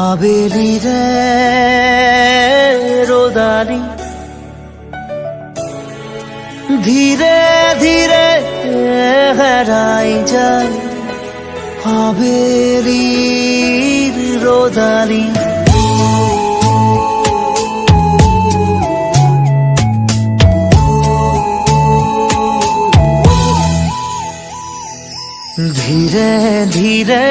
আবেলি রে রোদালি। ধীরে ধীরে হারাই যায় আবেলির রোদালি। ধীরে ধীরে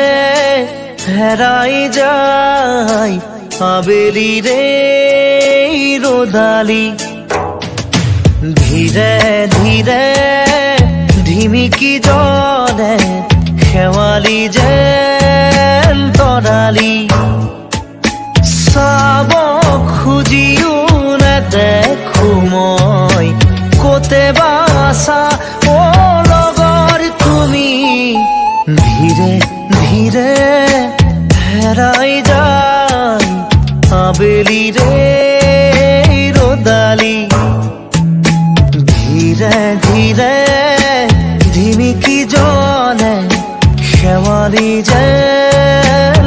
হেরাই যায় আবেলি রে রোদালি। ধীরে ধীরে ঢিমিকি জলে খেৱালি যেন তৰালি চাব খুজিও নেদেখো মই, ক'তে বাছা ৰদালি ধীরে ধীরে ধিমিকি জলে শেৱালি যেন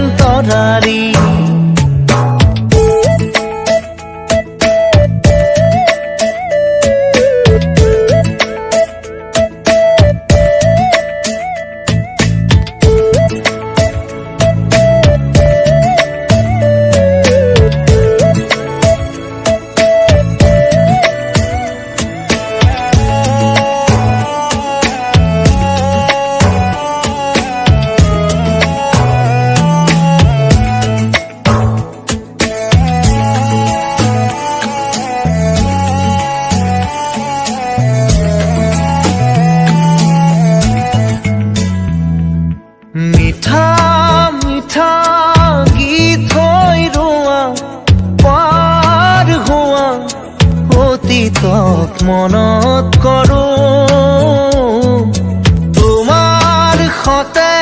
সতে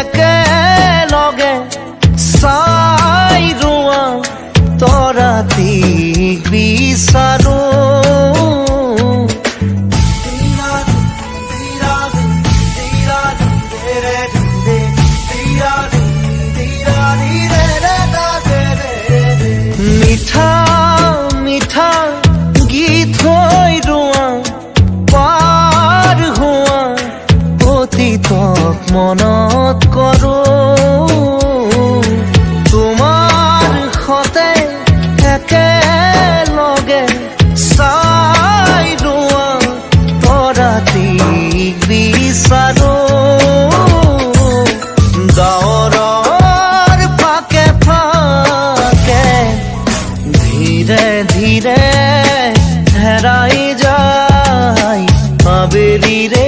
একেলগে চাই ৰোৱা তৰাতিক বিচাৰোঁ। আবেলি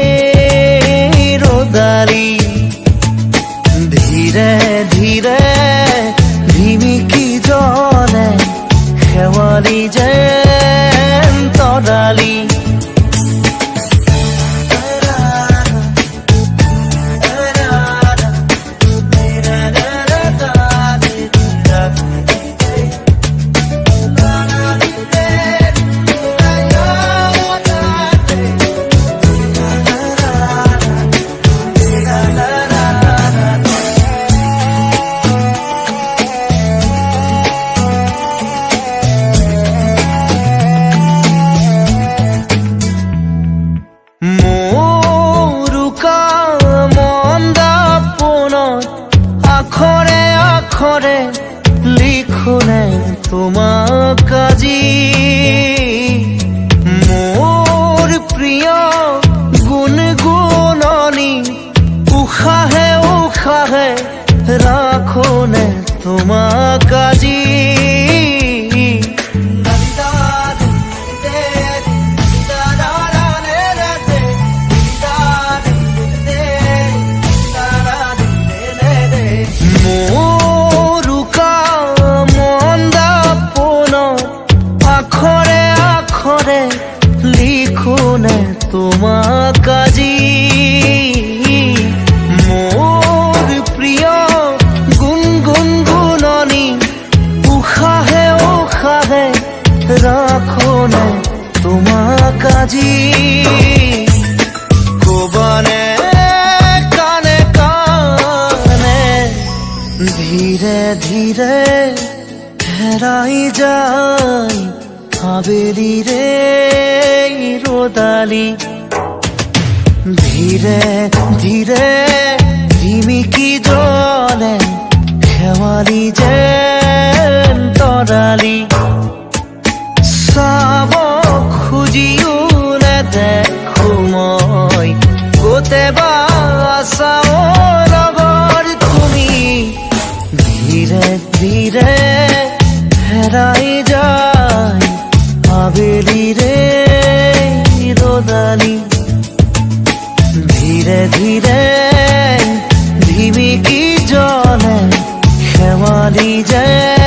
তোমাক আজি মনে তোমা কাজী। মোর প্রিয় গুন গুণনি উষাহে উষাহে রাখো নে তোমা কাজী। কবানে, কানে কানে ধীরে ধীরে হেরাই যায় আবেলি রে, রোদালি। ধীরে ধীরে ঝিমিকি জলে খেৱালি যে তৰালি চাব খুজিও নেদেখো মই গোটে বা আছাও লগৰ তুমি। ধীৰে ধীৰে হেৰাই যায় कावेरी रे रोदानी। धीरे धीरे धीमी की जौले खेवाली जय।